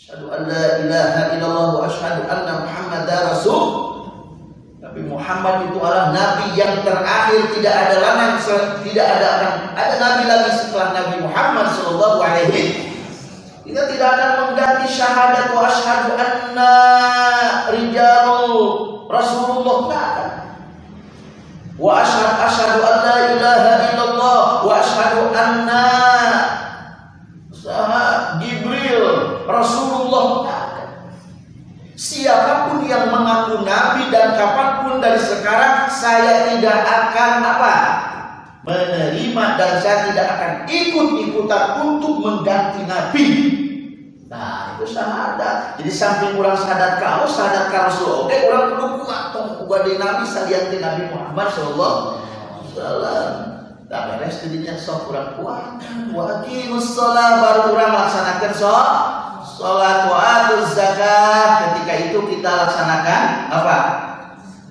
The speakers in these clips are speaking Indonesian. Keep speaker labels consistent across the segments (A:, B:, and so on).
A: Asyhadu an la ilaha illallah wa asyhadu anna Muhammadar Rasul. Nabi Muhammad itu adalah nabi yang terakhir, tidak ada lagi tidak ada akan ada nabi lagi setelah Nabi Muhammad sallallahu alaihi kita tidak akan mengganti syahadat wa asyhadu anna rijalul Rasulullah. Tidak Wa asyhadu asyhadu an la ilaha illallah wa asyhadu anna Jibril Rasulullah Siapa pun yang mengaku nabi dan kapan pun dari sekarang saya tidak akan apa? menerima dan saya tidak akan ikut-ikutan untuk mengganti nabi. Nah, itu syahadat. Jadi samping kurang syahadat kau, syahadat kau Rasul. Oke, orang perlu kuat tong di nabi salianti Nabi Muhammad sallallahu alaihi wasallam. Tak beres jadinya sok kurang kuat. Wa aqimus baru kurang laksanakan sok salat wa atuz zakat. Ketika itu kita laksanakan apa?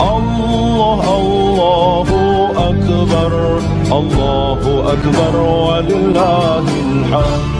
B: الله الله أكبر الله أكبر ولله الحمد.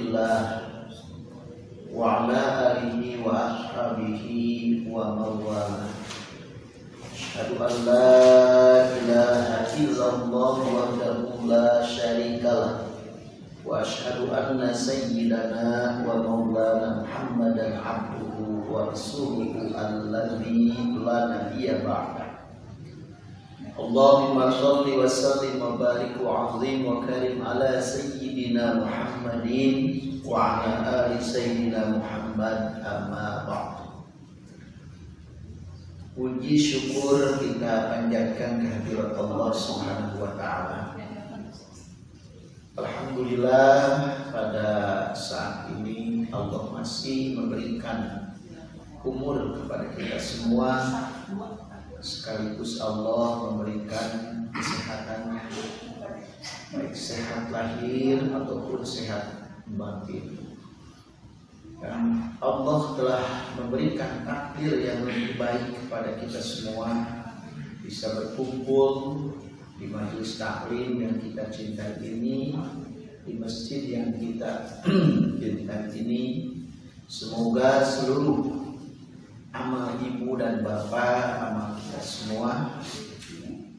A: الله وعلى آله وأصحابه ومن والاه أشهد أن
B: لا إله إلا الله وحده لا شريك له. وأشهد أن سيدنا ومولانا محمدا عبده ورسوله الذي لا نبي بعده. Allahumma
A: salli wa sallim wa barik wa azim wa karim ala sayyidina Muhammadin wa ala ali sayyidina Muhammad amma ba'du. Puji syukur kita panjatkan kehadirat Allah Subhanahu wa taala. Alhamdulillah pada saat ini Allah masih memberikan umur kepada kita semua sekaligus Allah memberikan kesehatan. Baik sehat lahir ataupun sehat batin. Dan Allah telah memberikan takdir yang lebih baik kepada kita semua. Bisa berkumpul di majelis taklim yang kita cintai ini di masjid yang kita cintai ini. Semoga seluruh amal ibu dan bapak amal kita semua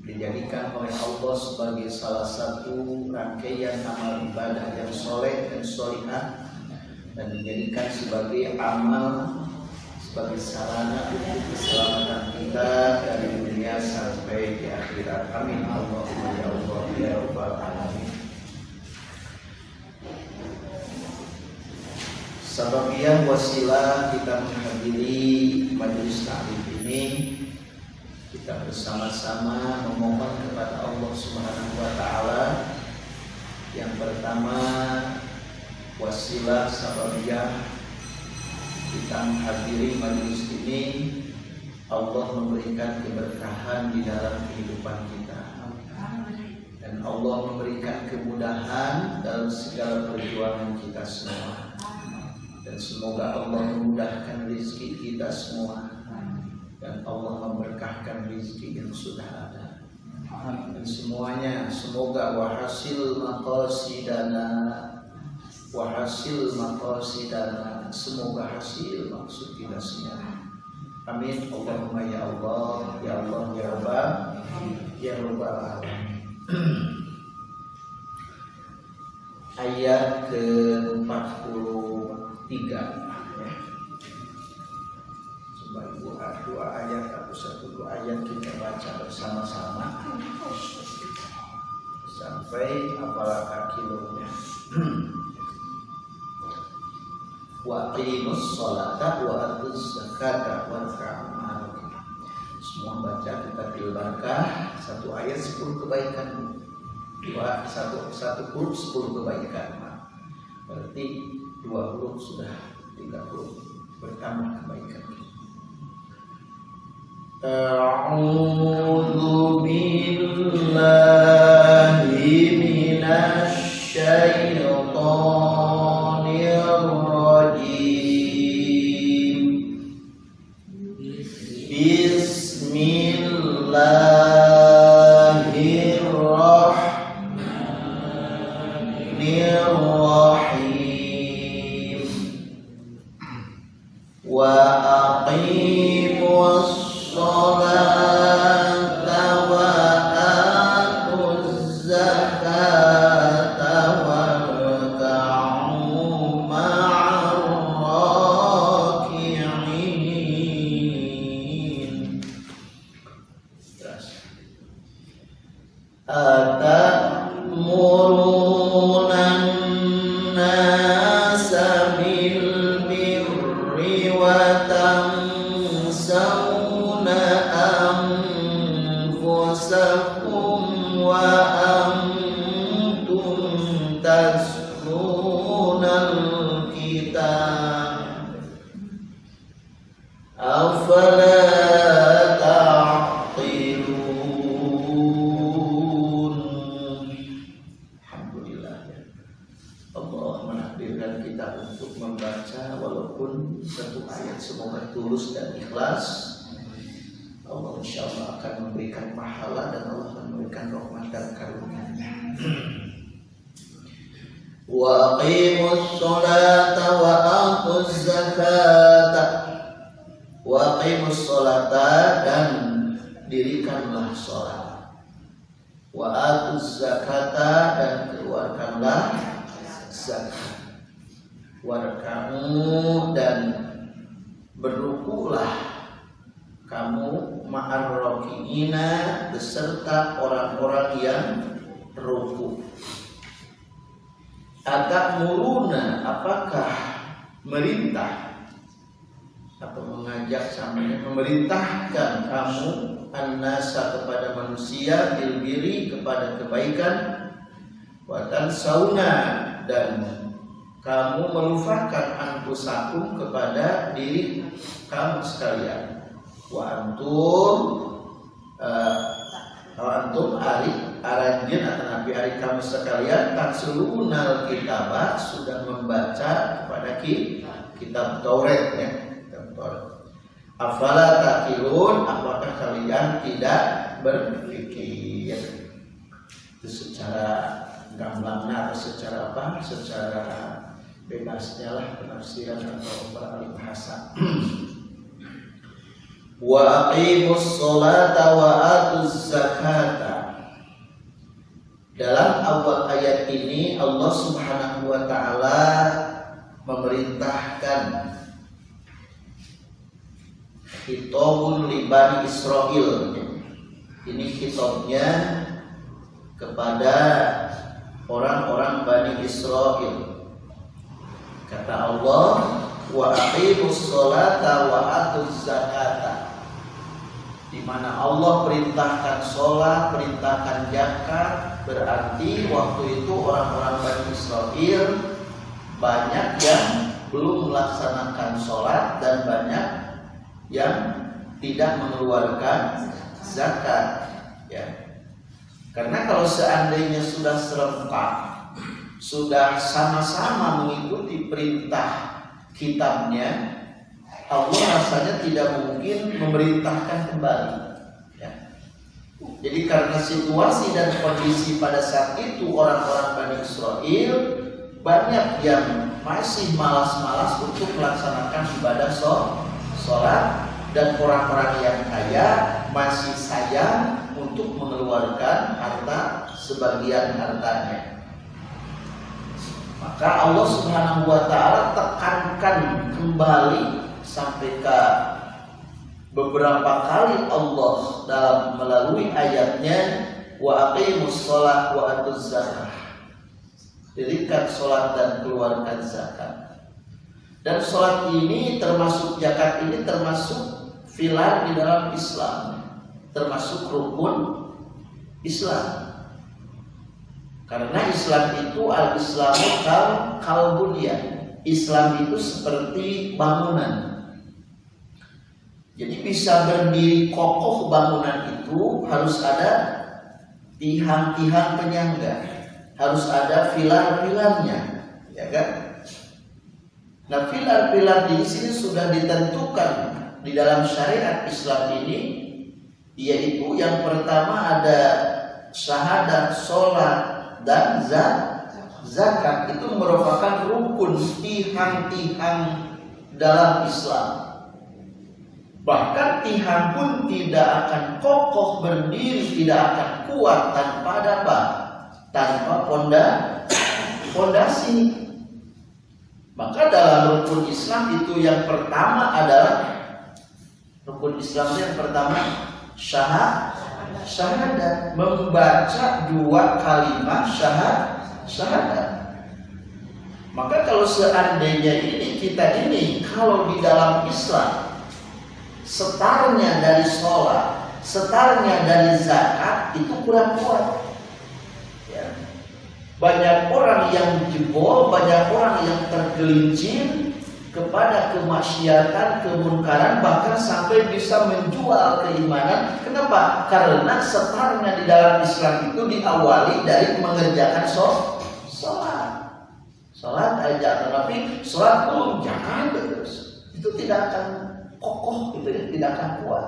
A: dijadikan oleh Allah sebagai salah satu rangkaian amal ibadah yang soleh dan solihah dan dijadikan sebagai amal sebagai sarana untuk keselamatan kita dari dunia sampai di akhirat. Amin. Allahumma ya Allah ya Rabbal alamin. Sababiah wasilah kita menghadiri majelis taklim ini kita bersama-sama memohon kepada Allah Subhanahu wa taala. Yang pertama wasilah sababiyah kita menghadiri majelis ini. Allah memberikan keberkahan di dalam kehidupan kita. Dan Allah memberikan kemudahan dalam segala perjuangan kita semua dan semoga Allah memudahkan rezeki kita semua. Dan Allah memberkahkan rezeki yang sudah ada. Dan semuanya semoga wahasil maqasidana. Wahasil maqasidana. Semoga hasil maksud kita semua. Amin. Allahumma ya Allah ya Allah ya Rabbal ya Rabbal alamin. Ayat ke-43 Coba dua, dua ayat atau satu dua ayat kita baca bersama-sama. Sampai apalagi kilonya. Wa aqimus sholata wa atuz zakata wa Semua baca kita bilbarkah satu ayat sepuluh kebaikan. Dua satu satu huruf sepuluh kebaikan berarti dua huruf sudah tiga huruf. Bertambah kebaikan. A'udzu billahi وأ kamu melupakan anfusakum kepada diri kamu sekalian. Wa antum uh, wa antum ari aranjeun atau nabi ari kamu sekalian tansulunal kitabah sudah membaca kepada kitab Taurat ya kitab Taurat. Afala takilun apakah kalian tidak berpikir? Itu secara gamblangnya atau secara apa? Secara bebasnya lah penafsiran atau para ahli bahasa wa aqimus sholata wa atuz zakata. Dalam awal ayat ini Allah Subhanahu wa taala memerintahkan Hitobun libani Israel Ini hitobnya kepada orang-orang Bani Israel Kata Allah Wa aqimus sholata wa atuz zakata. Di mana Allah perintahkan sholat, perintahkan zakat, berarti waktu itu orang-orang Bani Israel banyak yang belum melaksanakan sholat dan banyak yang tidak mengeluarkan zakat ya. Karena kalau seandainya sudah serempak sudah sama-sama mengikuti perintah kitabnya Allah rasanya tidak mungkin memerintahkan kembali ya. jadi karena situasi dan kondisi pada saat itu orang-orang Bani Israel banyak yang masih malas-malas untuk melaksanakan ibadah sholat dan orang-orang yang kaya masih sayang untuk mengeluarkan harta sebagian hartanya. Maka Allah Subhanahu wa taala tekankan kembali sampai ke beberapa kali Allah dalam melalui ayatnya wa aqimus shalah wa atuz zakah dirikan sholat dan keluarkan zakat. Dan sholat ini termasuk zakat ini termasuk filar di dalam Islam, termasuk rukun Islam. Karena Islam itu al-Islamu kal kalbunia. Islam itu seperti bangunan. Jadi bisa berdiri kokoh bangunan itu harus ada tiang-tiang penyangga harus ada pilar-pilarnya, ya kan? Nah, pilar-pilar di sini sudah ditentukan di dalam syariat Islam ini, yaitu yang pertama ada syahadat, sholat, dan zakat itu merupakan rukun tiang-tiang dalam Islam. Bahkan tiang pun tidak akan kokoh berdiri, tidak akan kuat tanpa apa? tanpa ponda fondasi. Maka dalam rukun Islam itu yang pertama adalah rukun Islam yang pertama syahad syahadat membaca dua kalimat syahad syahadat. Maka kalau seandainya ini kita ini kalau di dalam Islam setarnya dari sholat, setarnya dari zakat itu kurang kuat. Banyak orang yang jebol, banyak orang yang tergelincir kepada kemaksiatan, kemunkaran, bahkan sampai bisa menjual keimanan. Kenapa? Karena setarnya di dalam Islam itu diawali dari mengerjakan sholat. Sholat aja, tetapi sholat belum jangan terus. Itu tidak akan kokoh, itu ya, tidak akan kuat.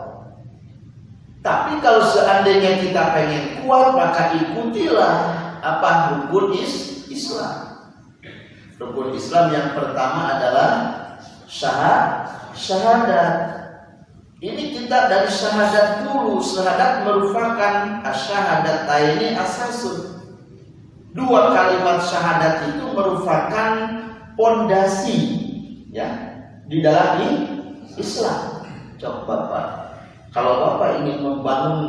A: Tapi kalau seandainya kita pengen kuat, maka ikutilah apa rukun is Islam. Rukun Islam yang pertama adalah syahad, syahadat. Ini kita dari syahadat dulu. Syahadat merupakan syahadat ini asasun. Dua kalimat syahadat itu merupakan pondasi ya di dalam Islam. Coba Pak, kalau Bapak ingin membangun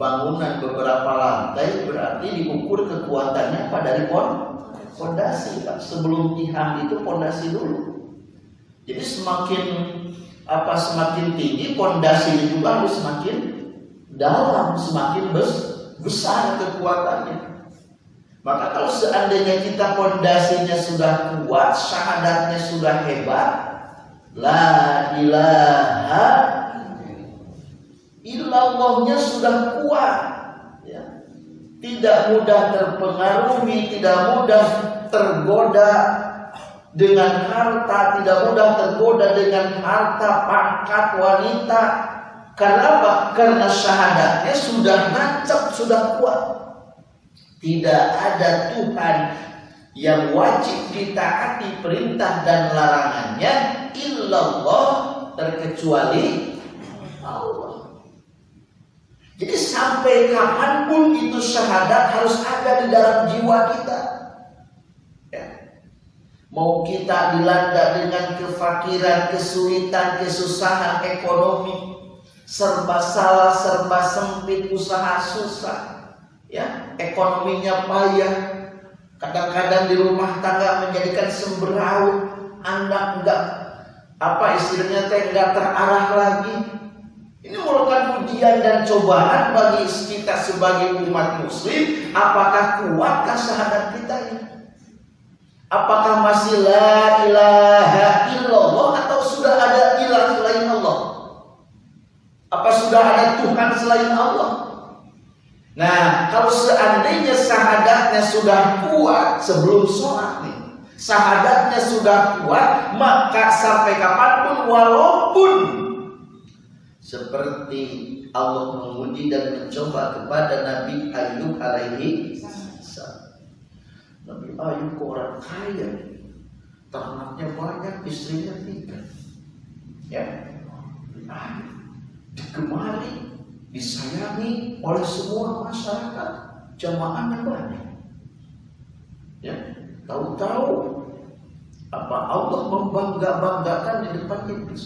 A: bangunan beberapa lantai berarti diukur kekuatannya apa dari pon fondasi Pak. Sebelum tiang itu fondasi dulu. Jadi semakin apa semakin tinggi fondasi itu harus semakin dalam, semakin bes, besar kekuatannya. Maka kalau seandainya kita fondasinya sudah kuat, syahadatnya sudah hebat, la ilaha Illallahnya sudah kuat ya. Tidak mudah terpengaruhi Tidak mudah tergoda Dengan harta Tidak mudah tergoda dengan harta Pangkat wanita Karena apa? Karena syahadatnya sudah nancap Sudah kuat Tidak ada Tuhan yang wajib ditaati perintah dan larangannya illallah terkecuali Allah. Jadi sampai kapan pun itu syahadat harus ada di dalam jiwa kita. Mau kita dilanda dengan kefakiran, kesulitan, kesusahan ekonomi, serba salah, serba sempit, usaha susah, ya ekonominya payah, kadang-kadang di rumah tangga menjadikan semberau, anak enggak apa teh enggak terarah lagi, ini merupakan ujian dan cobaan bagi kita sebagai umat muslim. Apakah kuatkah syahadat kita ini? Apakah masih la ilaha illallah atau sudah ada ilah selain Allah? Apa sudah ada Tuhan selain Allah? Nah, kalau seandainya sahadatnya sudah kuat sebelum sholat nih, sahadatnya sudah kuat, maka sampai kapan pun walaupun seperti Allah menguji dan mencoba kepada Nabi Ayub alaihi. Nabi Ayub ke orang kaya, ternaknya banyak, istrinya tiga. Ya, Ayub digemari, disayangi oleh semua masyarakat, jamaahnya banyak. Ya, tahu-tahu apa Allah membangga-banggakan di depan iblis.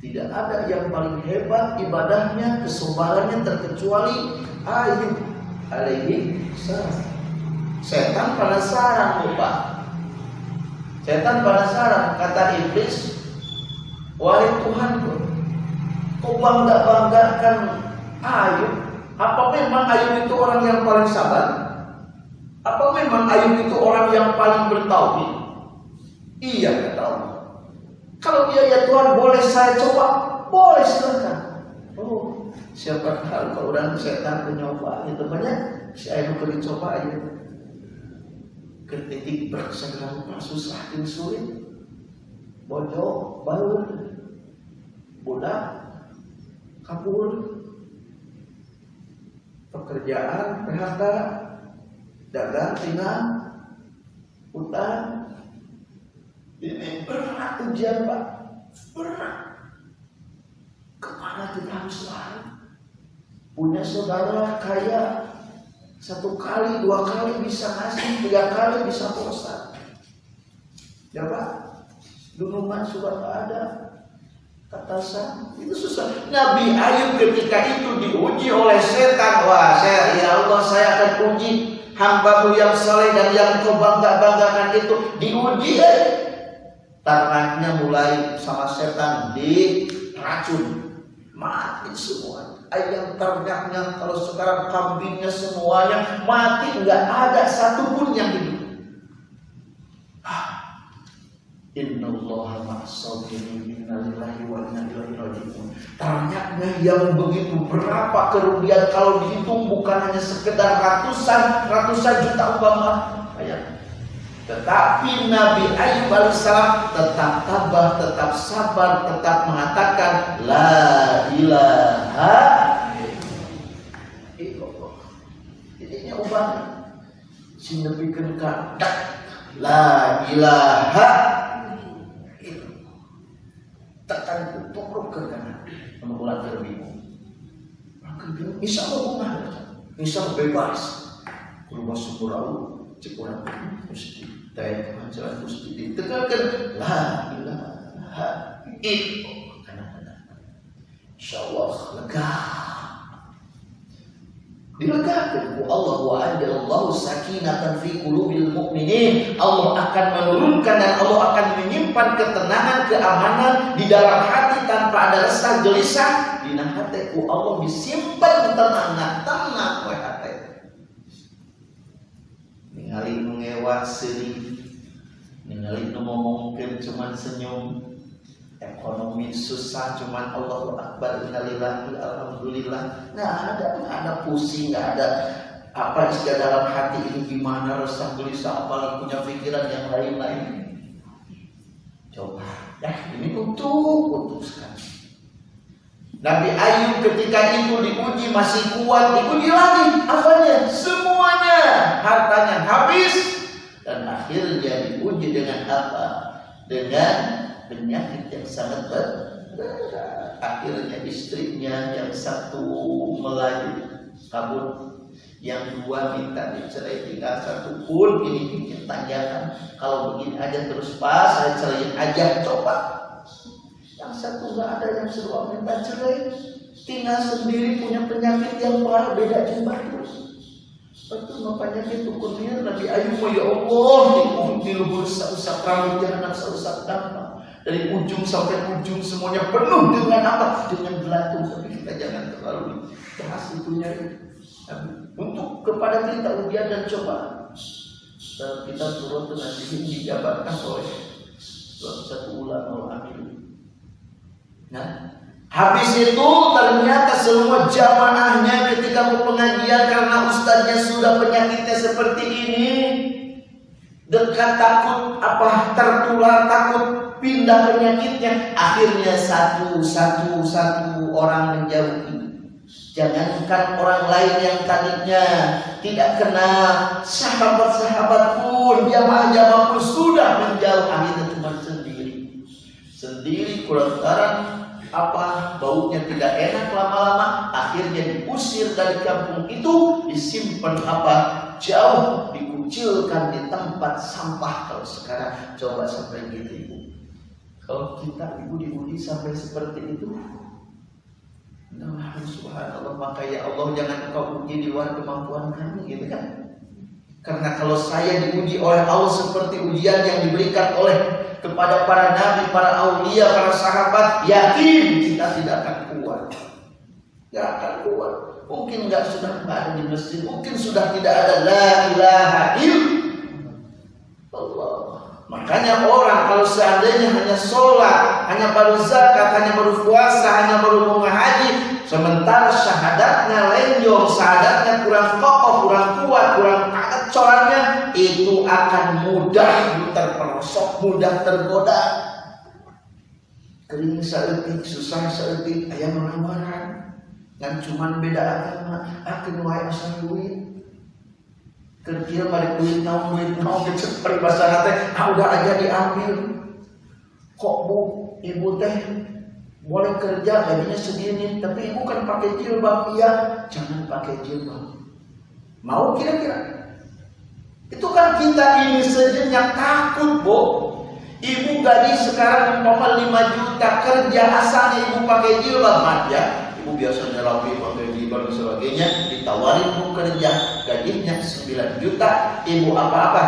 A: Tidak ada yang paling hebat ibadahnya, kesobarannya terkecuali Ayub alaihi salam. Setan penasaran lupa. Setan penasaran kata iblis, wahai Tuhanku, kau bangga banggakan Ayub? Apa memang Ayub itu orang yang paling sabar? Apa memang Ayub itu orang yang paling bertauhid? Iya kata Allah. Kalau dia ya Tuhan boleh saya coba, boleh silakan. Oh, siapa tahu kalau orang setan mencoba itu banyak, saya mau dicoba aja. Ketik bersegera lupa susah dan sulit. Bojo, baru, budak, kabur, pekerjaan, PHK, dagang, tinggal, utang, ini berat ujian Pak. Berat. Ke mana kita harus lari? Punya saudara kaya satu kali, dua kali bisa ngasih, tiga kali bisa puasa. Ya Pak, dulu mah sudah ada kata sang itu susah. Nabi Ayub ketika itu diuji oleh setan, wah saya ya Allah saya akan uji hambamu yang soleh dan yang kau bangga banggakan itu. Diuji ternaknya mulai sama setan diracun mati semua ayam ternaknya kalau sekarang kambingnya semuanya mati nggak ada satupun yang hidup. Inna Allah ma'asabirin wa yang begitu berapa kerugian Kalau dihitung bukan hanya sekedar ratusan Ratusan juta umpama. Ayat tetapi Nabi Ayub alaihissalam tetap tabah, tetap sabar, tetap mengatakan La ilaha illallah. Ini ubah. Sing Nabi kenka La ilaha. Tekan tutup ke kanan. Mengulang terbimu. Bisa Allah Bisa bebas. Rumah syukur Allah. Cekuran mesti Tanya jalan mesti ditekankan La ilaha illallah Karena InsyaAllah lega Dilegakan Allah wa anjalallahu sakinatan fi qulubil mu'minin. Allah akan menurunkan dan Allah akan menyimpan ketenangan, keamanan di dalam hati tanpa ada resah gelisah. Di hatiku Allah disimpan tenang, tenang we hati. Ningali nu ngewa sedih. Ningali nu ngomongkeun cuman senyum. Ekonomi susah cuman Allah Akbar innalillahi alhamdulillah. Nggak ada, nggak ada pusing, nggak ada apa isi dalam hati ini gimana resah gelisah apalagi punya pikiran yang lain-lain. Coba, ya ini untuk putuskan. Nabi Ayub ketika itu diuji masih kuat, diuji lagi apanya? Semuanya hartanya habis dan akhirnya diuji dengan apa? Dengan penyakit yang sangat berat. Akhirnya istrinya yang satu melaju kabur, yang dua minta dicerai tinggal satu pun ini bikin tanyakan kalau begini aja terus pas saya cerai aja coba. Yang satu nggak ada yang seru minta cerai tinggal sendiri punya penyakit yang parah beda jumlah terus. Betul no penyakit hukumnya Nabi Ayub ya Allah di, lubur usap rambut jahanam usap dampak dari ujung sampai ujung semuanya penuh dengan apa? Dengan belatung. Tapi kita jangan terlalu bahas itunya. Untuk kepada kita ujian dan coba. kita turun tuh nanti dijabarkan oleh satu ulama amin. Nah, habis itu ternyata semua jamaahnya ketika mau pengajian karena ustaznya sudah penyakitnya seperti ini, dekat takut apa tertular takut pindah penyakitnya, akhirnya satu satu satu orang menjauhi. Jangankan orang lain yang tadinya tidak kenal. Sahabat-sahabat pun jamaah-jamaah pun sudah menjauh. Akhirnya cuma sendiri. Sendiri kulantaran apa baunya tidak enak lama-lama. Akhirnya diusir dari kampung itu disimpan apa jauh dikucilkan di tempat sampah kalau sekarang coba sampai gitu ibu kalau kita ibu diuji sampai seperti itu Nah, subhanallah maka ya Allah jangan engkau uji di luar kemampuan kami gitu kan karena kalau saya diuji oleh Allah seperti ujian yang diberikan oleh kepada para nabi, para aulia, para sahabat, yakin kita tidak akan kuat. Tidak akan. Mungkin nggak sudah nggak ada di masjid, mungkin sudah tidak ada la ilaha Allah. Makanya orang kalau seandainya hanya sholat, hanya baru zakat, hanya baru puasa, hanya baru haji, sementara syahadatnya lenjong, syahadatnya kurang kokoh, kurang kuat, kurang kaget corannya, itu akan mudah terperosok, mudah tergoda. Kering seetik, susah seetik, ayam marah-marah. Dan cuman beda agama, akan wae asal duit. Kerja pada duit naon duit naon gitu bahasa teh ah udah aja diambil. Kok bu ibu teh boleh kerja gajinya segini tapi ibu kan pakai jilbab. Iya jangan pakai jilbab. Mau kira-kira? Itu kan kita ini sejenak takut bu. Ibu gaji sekarang umpama 5 juta kerja asalnya ibu pakai jilbab ya biasanya rapi pakai jilbab dan sebagainya ditawarin kerja. Gajinya 9 juta ibu apa-apa.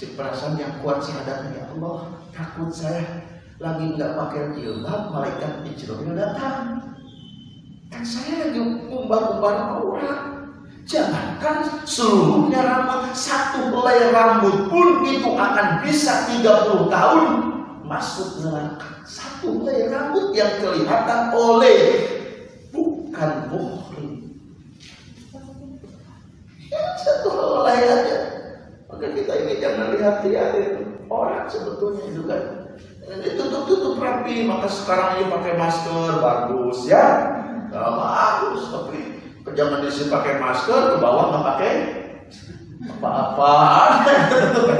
A: Cek perasaan yang kuat syahadatnya ya Allah takut saya lagi nggak pakai jilbab malaikat Israel datang. Kan saya lagi umbar-umbar orang. Jangankan seluruhnya rambut Satu helai rambut pun itu akan bisa 30 tahun Masuk neraka. Satu helai rambut yang kelihatan oleh bukan muhrim. Ya, satu helai aja. Maka kita ini jangan lihat-lihat itu orang sebetulnya itu kan ditutup-tutup rapi maka sekarang ini pakai masker bagus ya. Bagus tapi jangan di sini pakai masker ke bawah nggak pakai apa-apa.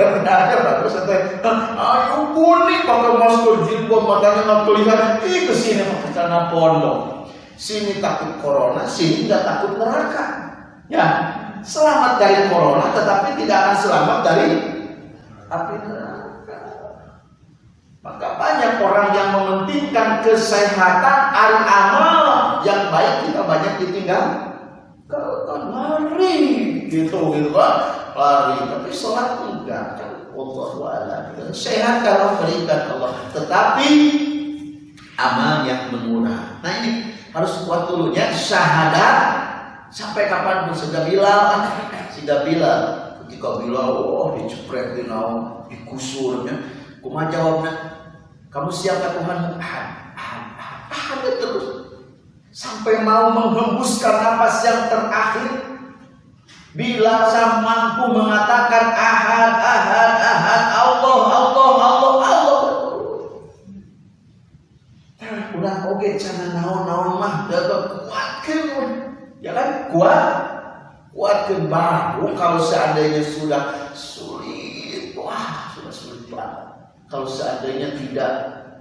A: Ada bagus ayo kuning pakai masker jilbab matanya nggak kelihatan. Ih ke sini pakai celana pondok Sini takut corona, sini nggak takut neraka. Ya, selamat dari corona, tetapi tidak akan selamat dari api neraka. Maka banyak orang yang mementingkan kesehatan, ari amal yang baik kita banyak ditinggal. Kalau lari gitu gitu kan, lari tapi sholat enggak kan. Allah Sehat kalau berikan Allah, tetapi amal yang murah. Nah ini harus kuat dulu ya. Syahadat sampai kapan pun sudah bilang sudah bilang ketika bilang oh dicepret di naon dikusurnya kuma jawabnya? Kamu siapa Tuhan? Ahad ahad ahad terus. Sampai mau menghembuskan nafas yang terakhir. Bila saya mampu mengatakan ahad ahad ahad Allah Allah Allah Udah oke cara naon-naon mah dapat kuatkan ya kan? Kuat. Kuatkan baru kalau seandainya sudah sulit wah sudah sulit banget. Kalau seandainya tidak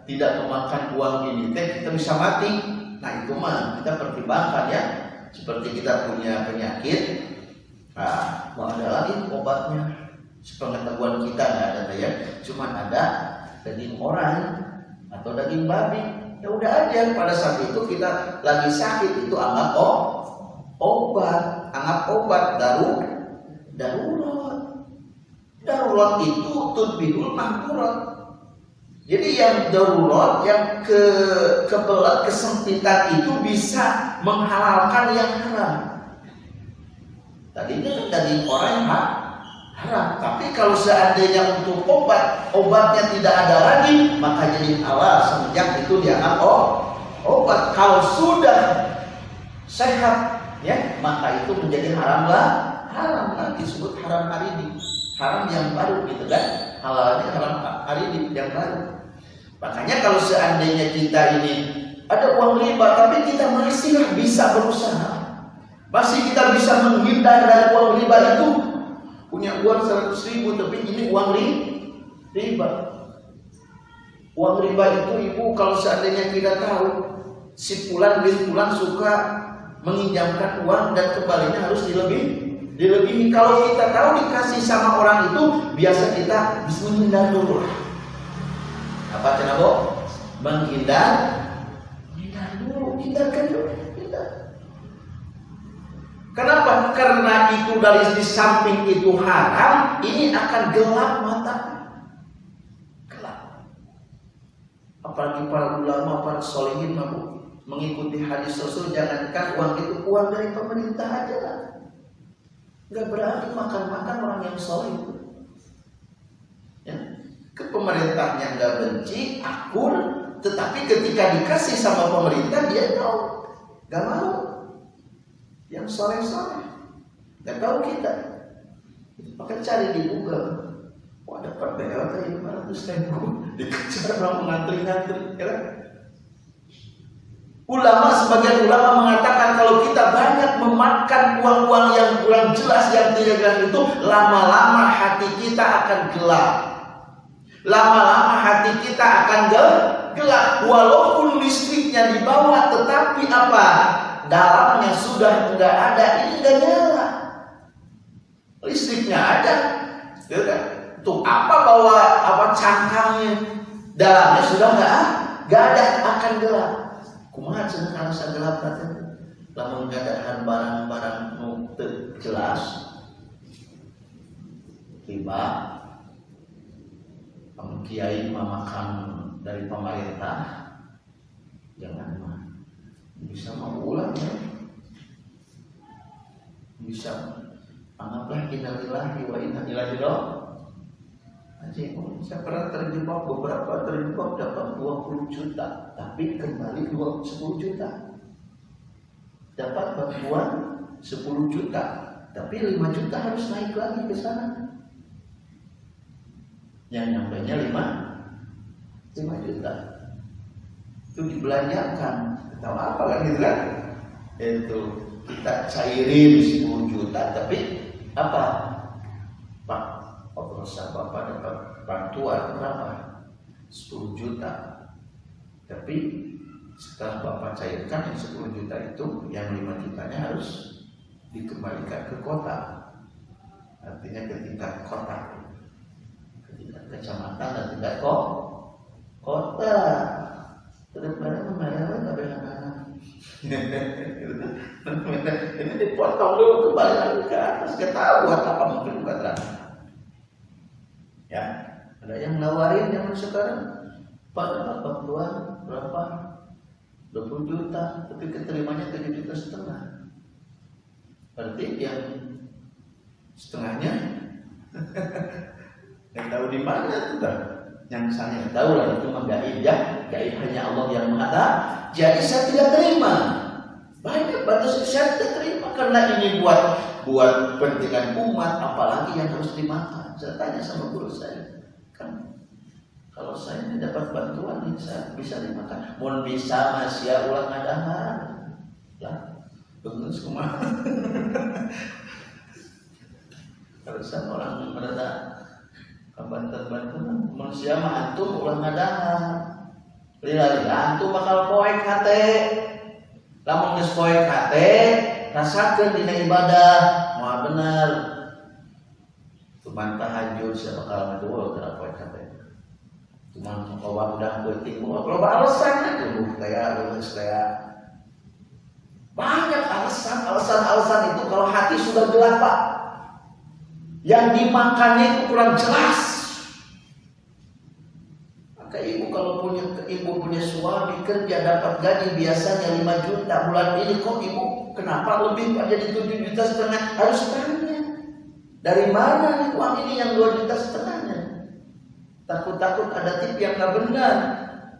A: tidak memakan uang ini teh kita bisa mati. Nah itu mah kita pertimbangkan ya. Seperti kita punya penyakit nah mau ada lagi obatnya. Sepengetahuan kita nggak ada ya. Cuma ada daging orang atau daging babi ya udah aja pada saat itu kita lagi sakit itu anggap oh obat anggap obat daru darurat. Darurat itu tudbihul mahdurat jadi yang darurat yang ke kebelat kesempitan itu bisa menghalalkan yang haram. Tadinya kan daging orang yang haram. Tapi kalau seandainya untuk obat, obatnya tidak ada lagi, maka jadi halal semenjak itu dianggap oh, obat. Kalau sudah sehat, ya maka itu menjadi haram lah, haram lagi disebut haram hari ini, haram yang baru gitu kan, halalnya haram hari ini yang baru. Makanya kalau seandainya kita ini ada uang riba, tapi kita masih bisa berusaha, masih kita bisa menghindar dari uang riba itu, punya uang 100 ribu tapi ini uang riba. Uang riba itu ibu kalau seandainya kita tahu si pulan bin pulan suka menginjamkan uang dan kembalinya harus dilebih dilebihi kalau kita tahu dikasih sama orang itu biasa kita menghindar dulu. Apa kenapa? Menghindar. Menghindar dulu hindarkan dulu Kenapa? Karena itu dari di samping itu haram, ini akan gelap mata. Gelap. Apalagi para ulama, para solihin mengikuti hadis Rasul, jangankan uang itu uang dari pemerintah aja lah. Gak berarti makan-makan orang yang soleh Ya. Ke pemerintahnya nggak benci, akur, tetapi ketika dikasih sama pemerintah dia tahu, gak mau yang soleh-soleh. Gak tahu kita. Maka cari di Google. Wah dapat BLT 500 ribu. Dikejar orang mengantri-ngantri. Ya kan? Ulama sebagian ulama mengatakan kalau kita banyak memakan uang-uang yang kurang jelas yang tidak jelas itu lama-lama hati kita akan gelap. Lama-lama hati kita akan gelap walaupun listriknya di bawah tetapi apa? Dalamnya sudah enggak ada, ini enggak nyala. Listriknya ada, ya kan? Tuh apa bawa apa cangkangnya, dalamnya sudah enggak enggak ada, akan gelap. Kumaha cenah alasan gelap tadi? Lamun ngadahan barang-barang nu jelas, tiba kiai memakan dari pemerintah jangan mah bisa mengulang ya bisa anggaplah innalillahi wa inna ilaihi Aja, saya pernah terjebak beberapa terjebak dapat 20 juta, tapi kembali 10 juta. Dapat bantuan 10 juta, tapi 5 juta harus naik lagi ke sana. Yang nyampe nya 5 5 juta. Itu dibelanjakan. Tahu apa kan gitu kan itu kita cairin 10 juta tapi apa? Pak operasional bapak dapat bantuan berapa? 10 juta. Tapi setelah bapak cairkan yang 10 juta itu yang 5 jutanya harus dikembalikan ke kota. Artinya ke tingkat kota. Ke tingkat kecamatan dan tingkat kota terus mana membayar tapi ini dipotong dulu kembali lagi ke atas. Kita tahu buat apa mungkin bukan terang ya. Ada yang nawarin zaman sekarang pak dapat bantuan berapa 20 juta tapi keterimanya 7 juta setengah. Berarti yang setengahnya? Yang tahu di mana itu yang saya tahu lah itu mah gaib ya gaib hanya Allah yang mengatakan jadi saya tidak terima. Banyak batas saya tidak terima karena ini buat buat pentingan umat, apalagi yang harus dimakan. Saya tanya sama guru saya, kan kalau saya dapat bantuan ini saya bisa dimakan. Mohon bisa mas ya ulang adahan. Lah, bagus ke mana? kalau saya orang mereka Banten-Banten manusia mah antum ulang adahan lila-lila antum bakal poek hate. Lamun geus poek hate rasakeun dina ibadah. Moal bener. Cuman tahajud saya bakal ngadua tara poek hate. Cuman kawan udah penting gua kalau alasan aja. Lu kayak lu kayak banyak alasan alasan-alasan itu kalau hati sudah gelap pak. Yang dimakannya itu kurang jelas maka ibu kalau punya ibu punya suami kerja dapat gaji biasanya 5 juta bulan ini kok ibu kenapa lebih jadi 7 juta setengah harus tanya Dari mana nih uang ini yang dua juta setengahnya? Takut-takut ada tip yang nggak benar,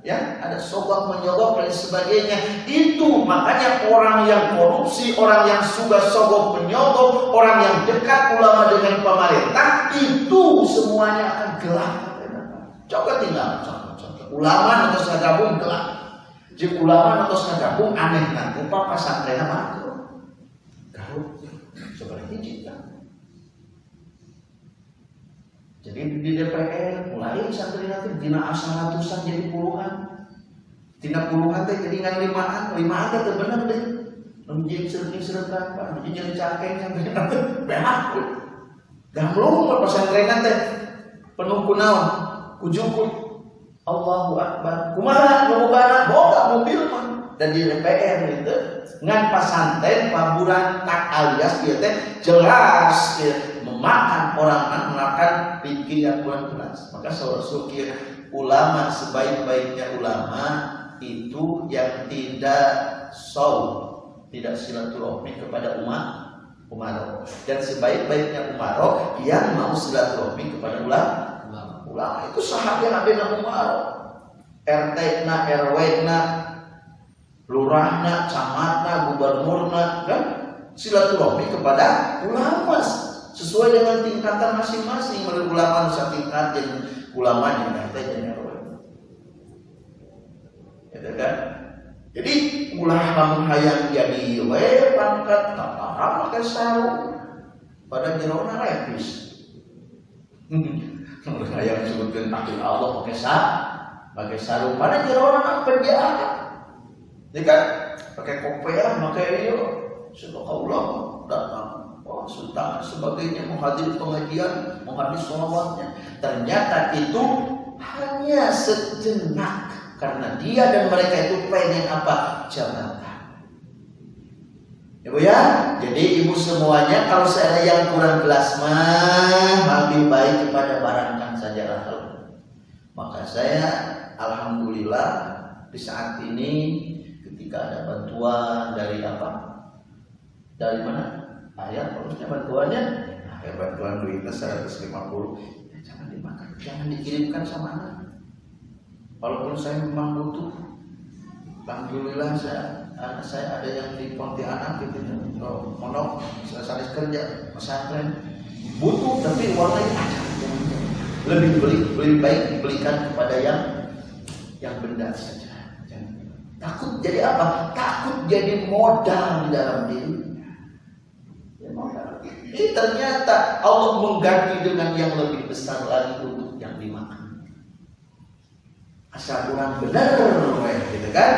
A: ya ada sogok menyogok dan sebagainya. Itu makanya orang yang korupsi, orang yang suka sogok menyogok, orang yang dekat ulama dengan pemerintah itu semuanya akan gelap. Coba tinggal contoh-contoh. Ulama atau gabung gelap. Jadi ulama atau gabung aneh nah, upah pasantren apa? Kalau sebenarnya kita jadi di DPR mulai santri nanti dina asal ratusan jadi puluhan. Tina puluhan teh jadi ngan limaan, limaan teh bener deh. Menjadi sering seretan, pak, menjadi cakeng yang benar, benar. Gamlung pesantren teh penuh kunaon, kujukut. Allahu Akbar. Kumaha? Lomba boga mobil mah dan di DPR gitu ngan pasantren paburan tak alias dia teh jelas ya, memakan orang makan pikir yang kurang jelas. Maka sukir ulama sebaik-baiknya ulama itu yang tidak saw tidak silaturahmi kepada umat umaro dan sebaik-baiknya umaro yang mau silaturahmi kepada ulama ulama itu sahabat Nabi umaro RT na RW na lurahna, camatna, gubernurna, kan silaturahmi kepada ulama sesuai dengan tingkatan masing-masing menurut ulama nusa tingkat dan ulama yang RT dan RW. Ya kan? Jadi ulama hayang jadi we pangkat tatara pakai sarung pada jerona repis. Hayang sebutkan takdir Allah pakai sarung, pakai sarung pada jerona penjahat ini kan pakai kopiah, pakai iyo, Allah datang. Oh, sultan sebagainya menghadiri pengajian, menghadiri sholawatnya. Ternyata itu hanya sejenak karena dia dan mereka itu pengen apa jabatan. Ibu ya, jadi ibu semuanya kalau saya yang kurang gelas mah lebih baik kepada barangkan saja Maka saya alhamdulillah di saat ini ketika ada bantuan dari apa? Dari mana? Ayat harusnya bantuannya? Ayat bantuan duitnya 150 ya, jangan dimakan jangan dikirimkan sama anak. Walaupun saya memang butuh. Alhamdulillah saya anak saya ada yang di Pontianak gitu oh, monok saya kerja pesantren butuh tapi warnanya ada lebih beli lebih baik dibelikan kepada yang yang benda saja Takut jadi apa? Takut jadi modal di dalam diri. Ya, Ini ternyata Allah mengganti dengan yang lebih besar lagi untuk yang dimakan. Asal kurang benar, gitu kan?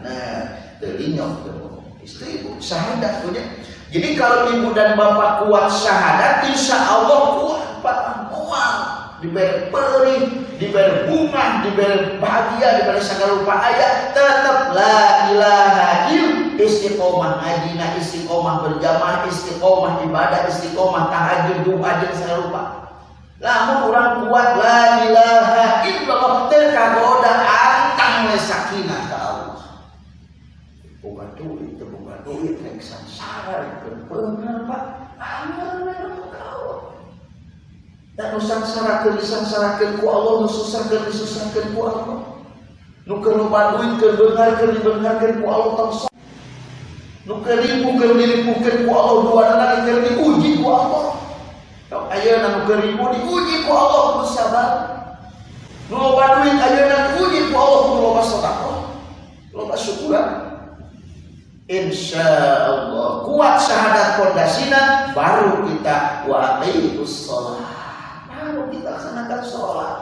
A: Nah, tuh istri ibu syahadat punya. Jadi kalau ibu dan bapak kuat syahadat, insya Allah kuat pak. Mual diberi perih diberi bunga, diberi bahagia, diberi segala rupa ayat, tetap la ilaha il istiqomah ngajina, istiqomah berjamaah, istiqomah ibadah, istiqomah tahajud, doa dan segala rupa. Lamun orang kuat la ilaha illallah. Terkagoda antang we sakinah ke Allah. Bukan duit, bukan duit, nek sangsara itu benar Pak. Amal dan nusangsarakeun disangsarakeun ku Allah nususahkeun disusahkeun ku Allah. Nu keur nubantuin keur beungarkeun dibeungarkeun ku Allah tangsa nu keur ripukeun diripukeun ku Allah dua lagi keur diuji ku Allah. Ayeuna nu keur ribu diuji ku Allah kudu sabar. Nu loba duit ayeuna diuji ku Allah kudu loba sedekah loba syukuran Insya Allah kuat syahadat pondasina baru kita wa sholat kita laksanakan sholat.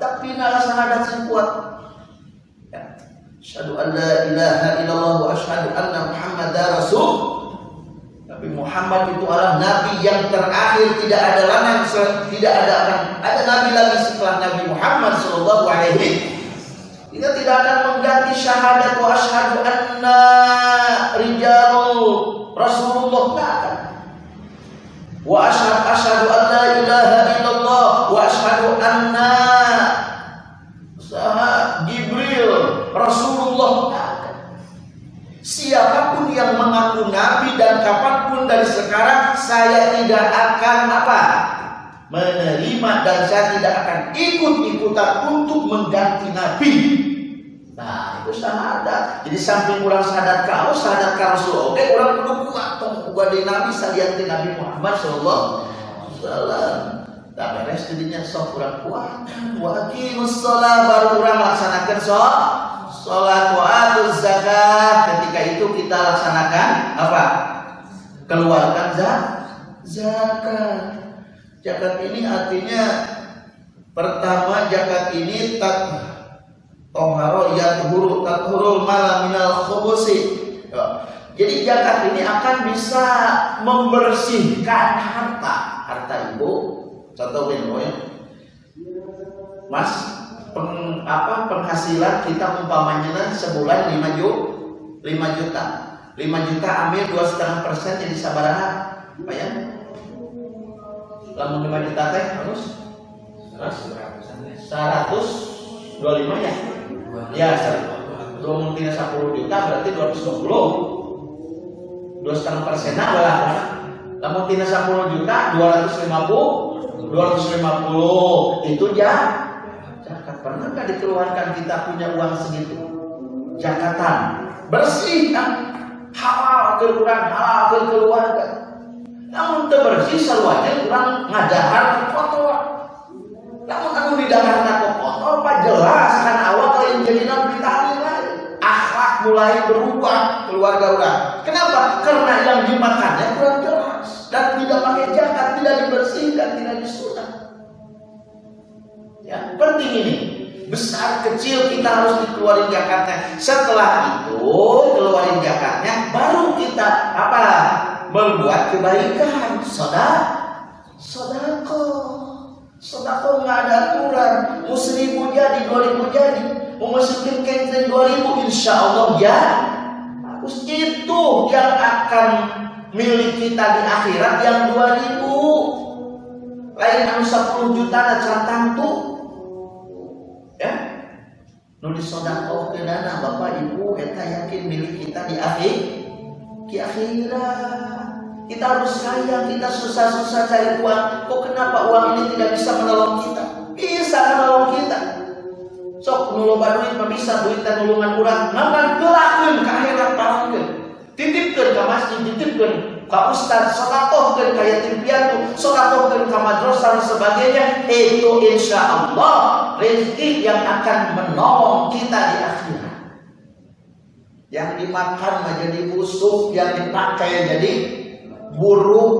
A: Tapi laksanakan sing kuat. Ya. Asyhadu an la ilaha illallah wa asyhadu anna Muhammadar Rasul. Nabi Muhammad itu adalah nabi yang terakhir. Tidak ada lagi tidak ada akan ada nabi lagi setelah Nabi Muhammad sallallahu alaihi kita tidak akan mengganti syahadat wa asyhadu anna rijalul Rasulullah. Tidak akan. Wa asyhadu asyhadu an la ilaha illallah asyhadu anna Jibril Rasulullah siapa pun yang mengaku nabi dan kapan pun dari sekarang saya tidak akan apa menerima dan saya tidak akan ikut-ikutan untuk mengganti Nabi. Nah, itu syahadat. Jadi samping orang syahadat kau, syahadat kau Rasul. Oke, orang kudu kuat tong gua di Nabi salian Nabi Muhammad sallallahu alaihi wasallam. Tak beres jadinya sok kurang kuat. Wa shalah baru orang laksanakan sok salat wa zakat. Ketika itu kita laksanakan apa? Keluarkan zakat. Zakat. Zakat ini artinya pertama zakat ini tak toharo yathuru tathurul mala minal khubusi. Ya. Jadi zakat ini akan bisa membersihkan harta, harta ibu. Contoh ini, ya. Mas, peng, apa penghasilan kita umpamanya sebulan 5 juta, 5 juta. 5 juta ambil dua setengah persen jadi sabaraha. Apa ya? Lamun 5 juta teh harus? 100 25 ya? Ya dua mungkin 10 juta berarti 220 dua setengah persen lah lamun tina 10 juta 250 250 itu ya. Zakat pernah nggak dikeluarkan kita punya uang segitu? Zakatan bersih kan? Halal keluaran halal ke keluarga. Namun bersih seluanya kurang ngadahar kotor. Namun aku di dalam kotor apa jelas kan? Awal kalian jadi nabi tadi akhlak mulai berubah keluarga orang kenapa? Karena yang dimakannya kurang jelas dan tidak pakai jakat tidak dibersihkan tidak disunat ya penting ini. Besar kecil kita harus dikeluarin jakatnya setelah itu keluarin jakatnya baru kita apa membuat kebaikan. Soda sodako. Sodako nggak ada aturan. Mau seribu jadi dua jadi. Mau masukin kenteng dua ribu insya Allah ya. Harus itu yang akan milik kita di akhirat yang dua ribu. Lain anu 10 juta dan catang tuh ya. Nulis sodako ke dana bapak ibu kita yakin milik kita di akhir di akhirat. Kita harus sayang kita susah-susah cari uang. Kok kenapa uang ini tidak bisa menolong kita? Bisa menolong kita. Sok nulung duit bisa duit dan nulungan kurang ngan gelakeun ke akhirat palangkeun titipkeun ka masjid titipkeun ka ustaz sedekahkeun ka yatim piatu sedekahkeun ka madrasah dan sebagainya. Itu insya Allah rezeki yang akan menolong kita di akhirat. Yang dimakan menjadi busuk yang dipakai jadi buruk.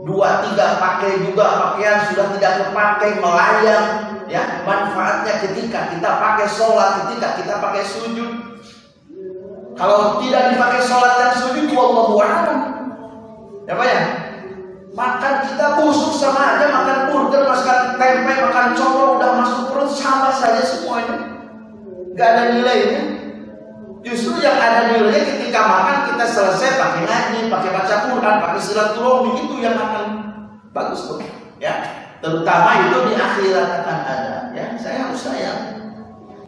A: Dua tiga pakai juga pakaian sudah tidak terpakai melayang. Ya manfaatnya ketika kita pakai sholat ketika kita pakai sujud kalau tidak dipakai sholat dan sujud wallahu a'lam ya pak ya makan kita busuk sama aja makan burger makan tempe makan coklat udah masuk perut sama saja semuanya nggak ada nilainya Justru yang ada nilainya ketika makan kita selesai pakai ngaji, pakai baca Quran, pakai silaturahmi itu yang akan bagus tuh, ya. Terutama itu di akhirat akan ada, ya. Saya harus sayang.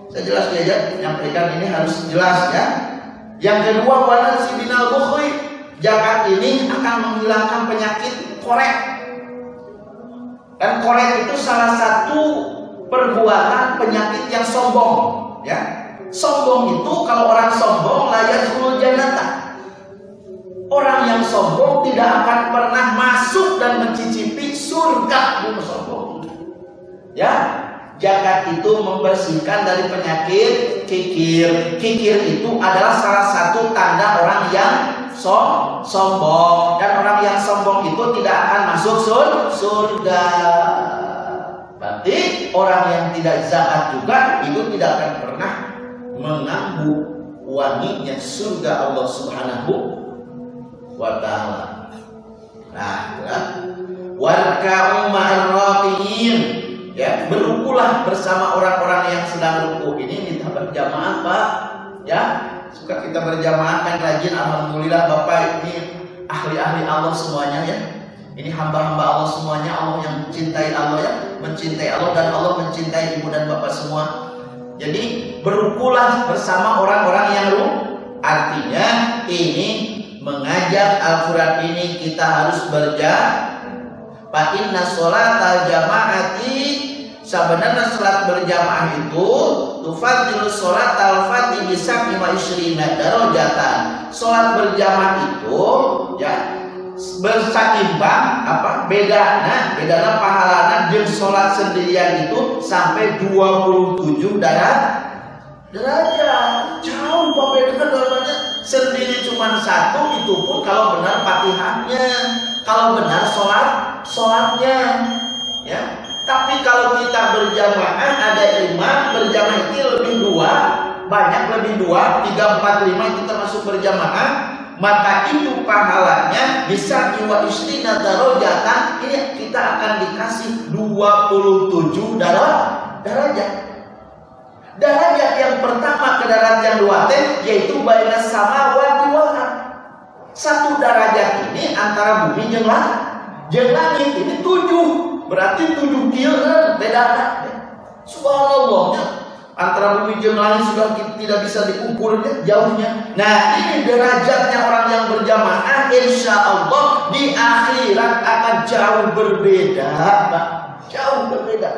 A: Saya jelas ya, menyampaikan ini harus jelas ya. Yang kedua wana si binal bukhri, zakat ini akan menghilangkan penyakit korek. Dan korek itu salah satu perbuatan penyakit yang sombong, ya Sombong itu kalau orang sombong layak janata. Orang yang sombong tidak akan pernah masuk dan mencicipi surga sombong. Ya, zakat itu membersihkan dari penyakit kikir. Kikir itu adalah salah satu tanda orang yang som sombong dan orang yang sombong itu tidak akan masuk sur surga. Berarti orang yang tidak zakat juga itu tidak akan pernah mengambu wanginya surga Allah Subhanahu wa taala. Nah, ya. warka'u ma'arraqiyin ya, berukulah bersama orang-orang yang sedang ruku. Ini minta berjamaah, Pak. Ya, suka kita berjamaah kan rajin alhamdulillah Bapak ini ahli-ahli Allah semuanya ya. Ini hamba-hamba Allah semuanya, Allah yang mencintai Allah ya, mencintai Allah dan Allah mencintai ibu dan bapak semua. Jadi berukulah bersama orang-orang yang lu artinya ini mengajak Al-Quran ini kita harus berjamaah. Fa inna al jamaati sebenarnya salat berjamaah itu tufadilu salat al-fati bisa lima isrina darajatan. Salat berjamaah itu ya bersaimbang apa beda nah beda pahalana jeung salat sendirian itu sampai 27 darah derajat jauh pembedaan derajatnya sendiri cuma satu itu pun kalau benar fatihahnya kalau benar sholat sholatnya ya. Tapi kalau kita berjamaah ada imam berjamaah itu lebih dua banyak lebih dua tiga empat lima itu termasuk berjamaah maka itu pahalanya bisa jiwa istri darajatan ini kita akan dikasih 27 darah derajat derajat yang pertama ke derajat yang dua teh yaitu baina sama wal satu derajat ini antara bumi jeung langit ini tujuh berarti tujuh kilo beda subhanallah antara bumi dan langit sudah tidak bisa diukur jauhnya. Nah ini derajatnya orang yang berjamaah, insya Allah di akhirat akan jauh berbeda, Pak. Jauh berbeda.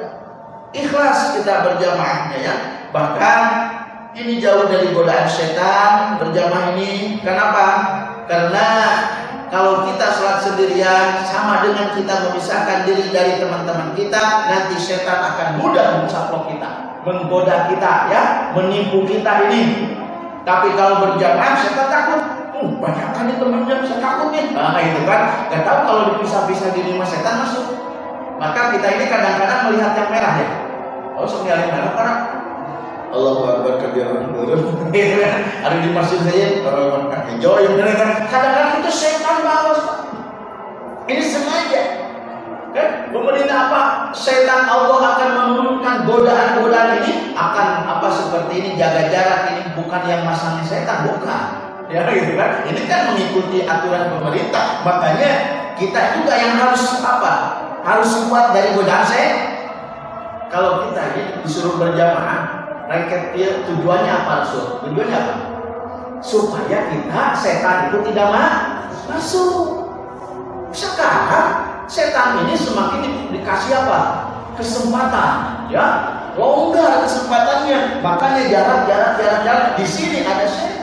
A: Ikhlas kita berjamaahnya ya. Bahkan ini jauh dari godaan setan berjamaah ini. Kenapa? Karena kalau kita sholat sendirian sama dengan kita memisahkan diri dari teman-teman kita, nanti setan akan mudah mencaplok kita menggoda kita ya, menipu kita ini. Tapi kalau berjamaah saya takut. Uh, banyak itu temannya saya takut nih. Nah itu kan, gak tahu kalau dipisah-pisah di lima setan masuk. Maka kita ini kadang-kadang melihat yang merah ya. Oh, yang merah karena Allah Akbar kebiaran turun. Ada di masjid saya, kalau hijau yang kan. Kadang-kadang itu setan bawas. Ini sengaja Eh, pemerintah apa? Setan Allah akan menurunkan godaan-godaan ini akan apa seperti ini jaga jarak ini bukan yang masangnya setan bukan. Ya gitu kan? Ini kan mengikuti aturan pemerintah. Makanya kita juga yang harus apa? Harus kuat dari godaan setan. Kalau kita ini disuruh berjamaah, rakyat tujuannya apa Rasul? Tujuannya apa? Supaya kita setan itu tidak masuk. Sekarang setan ini semakin di, dikasih apa? Kesempatan, ya. Oh enggak kesempatannya, makanya jarak jarak jarak jarak di sini ada setan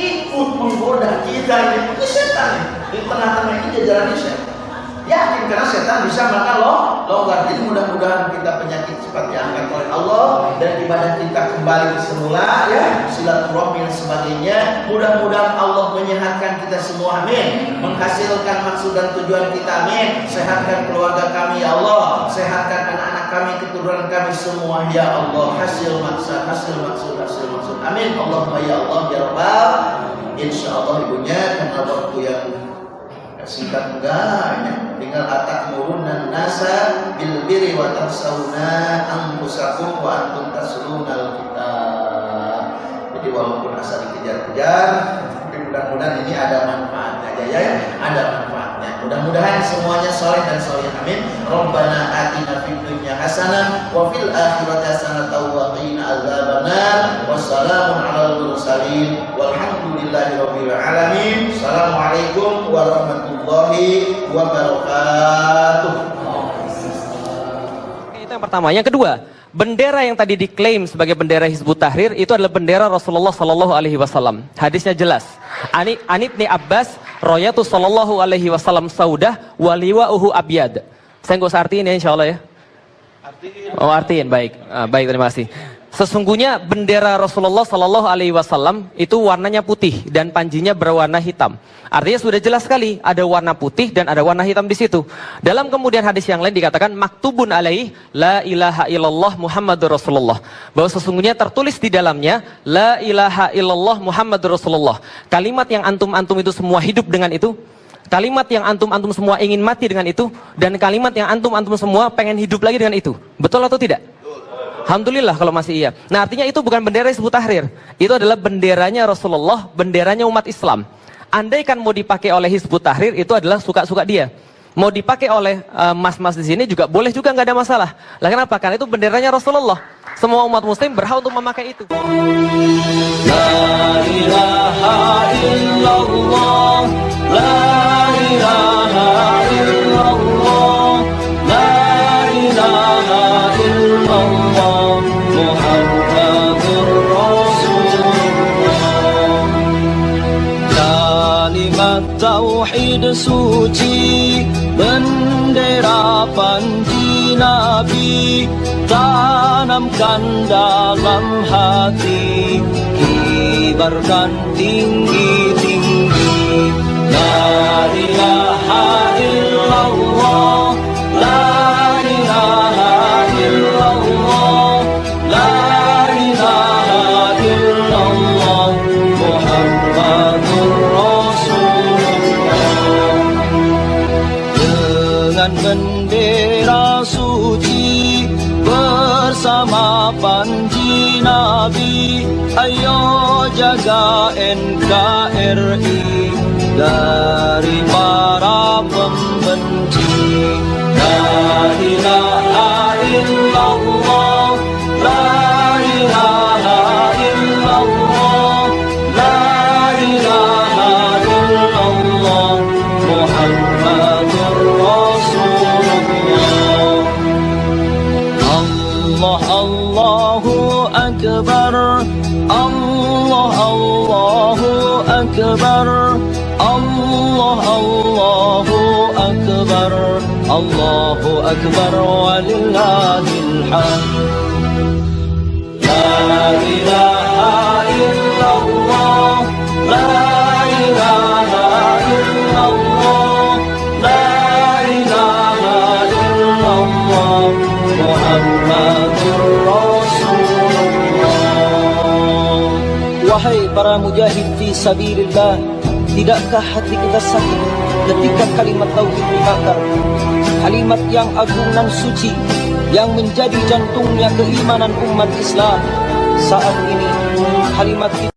A: ikut menggoda kita ini, ini setan nih. Di tengah-tengah ini jajarannya setan. Setan bisa maka lo longgar. Jadi mudah-mudahan kita penyakit cepat diangkat oleh Allah dan ibadah kita kembali semula ya silaturahmi dan sebagainya. Mudah-mudahan Allah menyehatkan kita semua amin. Menghasilkan maksud dan tujuan kita amin. Sehatkan keluarga kami ya Allah. Sehatkan anak-anak kami, keturunan kami semua ya Allah. Hasil maksud, hasil maksud, hasil maksud. Amin. Allahumma ya Allah ya Rabbal. Insya Allah ibunya karena waktu yang singkat enggak tinggal atak murunan nasa bil biri wa tafsauna anfusakum wa antum taslunal kita jadi walaupun asal dikejar-kejar tapi mudah-mudahan ini ada manfaatnya aja ya, ya. Ada manfaatnya. Mudah-mudahan semuanya soleh dan soleh. Amin. Rabbana atina fid dunya hasanah wa fil akhirati hasanah mursalin walhamdulillahi rabbil alamin assalamualaikum warahmatullahi warahmatullahi wabarakatuh.
C: Itu yang pertama. Yang kedua, bendera yang tadi diklaim sebagai bendera Hizbut Tahrir itu adalah bendera Rasulullah Sallallahu Alaihi Wasallam. Hadisnya jelas. Ani Anib ni Abbas, Royatu Sallallahu Alaihi Wasallam Saudah, waliwa uhu abyad. Saya nggak usah artiin ya, insya Allah ya. Artiin. Oh artiin, baik, ah, baik terima kasih. Sesungguhnya bendera Rasulullah Sallallahu Alaihi Wasallam itu warnanya putih dan panjinya berwarna hitam. Artinya sudah jelas sekali ada warna putih dan ada warna hitam di situ. Dalam kemudian hadis yang lain dikatakan maktubun alaih la ilaha illallah Muhammadur Rasulullah. Bahwa sesungguhnya tertulis di dalamnya la ilaha illallah Muhammadur Rasulullah. Kalimat yang antum-antum itu semua hidup dengan itu. Kalimat yang antum-antum semua ingin mati dengan itu. Dan kalimat yang antum-antum semua pengen hidup lagi dengan itu. Betul atau tidak? Alhamdulillah kalau masih iya. Nah artinya itu bukan bendera Hizbut Tahrir. Itu adalah benderanya Rasulullah, benderanya umat Islam. Andai kan mau dipakai oleh Hizbut Tahrir itu adalah suka-suka dia. Mau dipakai oleh eh, mas-mas uh, di sini juga boleh juga nggak ada masalah. Lah kenapa? Karena itu benderanya Rasulullah. Semua umat muslim berhak untuk memakai itu. La ilaha illallah,
B: la ilaha illallah. Suci Bendera panji Nabi Tanamkan dalam hati. Kibarkan tinggi-tinggi La ilaha illallah La Dengan bendera suci Bersama panji Nabi. Ayo jaga NKRI Dari para pembenci. La Allahu Akbar walillahil hamd La ilaha illallah La ilaha illallah La ilaha illallah Muhammadur Rasulullah Wahai para mujahid fi sabilillah Tidakkah hati kita sakit ketika kalimat tauhid dibakar? Kalimat yang agung dan suci Yang menjadi jantungnya keimanan umat Islam. Saat ini kalimat itu